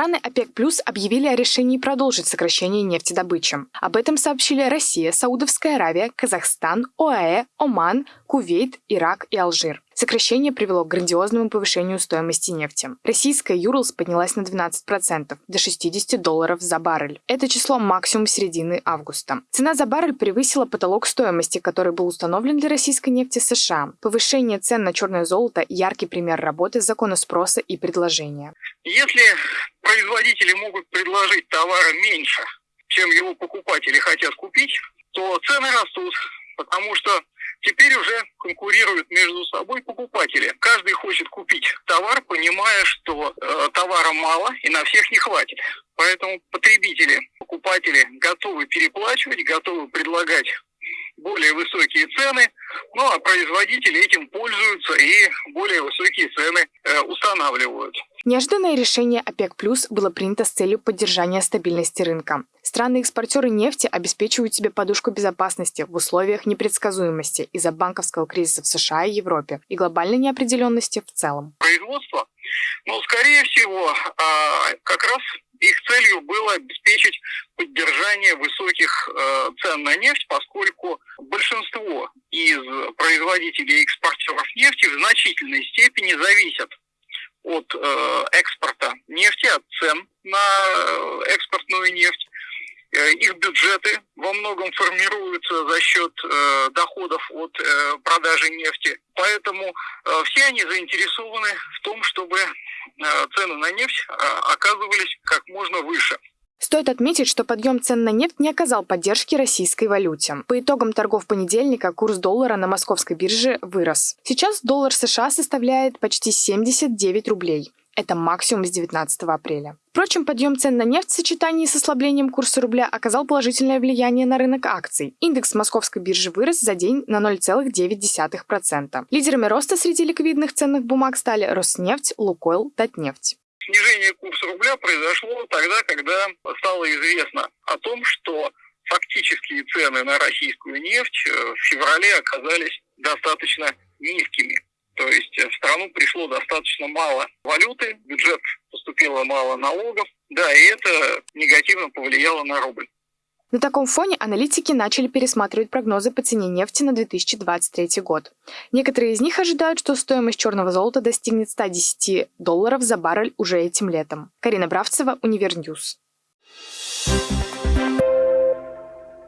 Страны ОПЕК Плюс объявили о решении продолжить сокращение нефтедобычи. Об этом сообщили Россия, Саудовская Аравия, Казахстан, ОАЭ, Оман, Кувейт, Ирак и Алжир. Сокращение привело к грандиозному повышению стоимости нефти. Российская Юрлс поднялась на 12%, до 60 долларов за баррель. Это число максимум середины августа. Цена за баррель превысила потолок стоимости, который был установлен для российской нефти США. Повышение цен на черное золото – яркий пример работы закона спроса и предложения. Если производители могут предложить товара меньше, чем его покупатели хотят купить, то цены растут, потому что Теперь уже конкурируют между собой покупатели. Каждый хочет купить товар, понимая, что э, товара мало и на всех не хватит. Поэтому потребители, покупатели готовы переплачивать, готовы предлагать более высокие цены, ну а производители этим пользуются и более высокие цены э, устанавливают. Неожиданное решение ОПЕК+, плюс было принято с целью поддержания стабильности рынка. Страны-экспортеры нефти обеспечивают себе подушку безопасности в условиях непредсказуемости из-за банковского кризиса в США и Европе и глобальной неопределенности в целом. Производство, ну, скорее всего, а, как раз их целью было обеспечить поддержание высоких э, цен на нефть, поскольку большинство из производителей и экспортеров нефти в значительной степени зависят от э, экспорта нефти, от цен на э, экспортную нефть. Э, их бюджеты во многом формируются за счет э, доходов от э, продажи нефти. Поэтому э, все они заинтересованы в том, чтобы э, цены на нефть э, оказывались как можно выше. Стоит отметить, что подъем цен на нефть не оказал поддержки российской валюте. По итогам торгов понедельника курс доллара на московской бирже вырос. Сейчас доллар США составляет почти 79 рублей. Это максимум с 19 апреля. Впрочем, подъем цен на нефть в сочетании с ослаблением курса рубля оказал положительное влияние на рынок акций. Индекс московской биржи вырос за день на 0,9%. Лидерами роста среди ликвидных ценных бумаг стали Роснефть, Лукойл, Татнефть. Снижение курса рубля произошло тогда, когда стало известно о том, что фактические цены на российскую нефть э, в феврале оказались достаточно низкими. То есть в страну пришло достаточно мало валюты, бюджет поступило мало налогов, да, и это негативно повлияло на рубль. На таком фоне аналитики начали пересматривать прогнозы по цене нефти на 2023 год. Некоторые из них ожидают, что стоимость черного золота достигнет 110 долларов за баррель уже этим летом. Карина Бравцева, Univer News.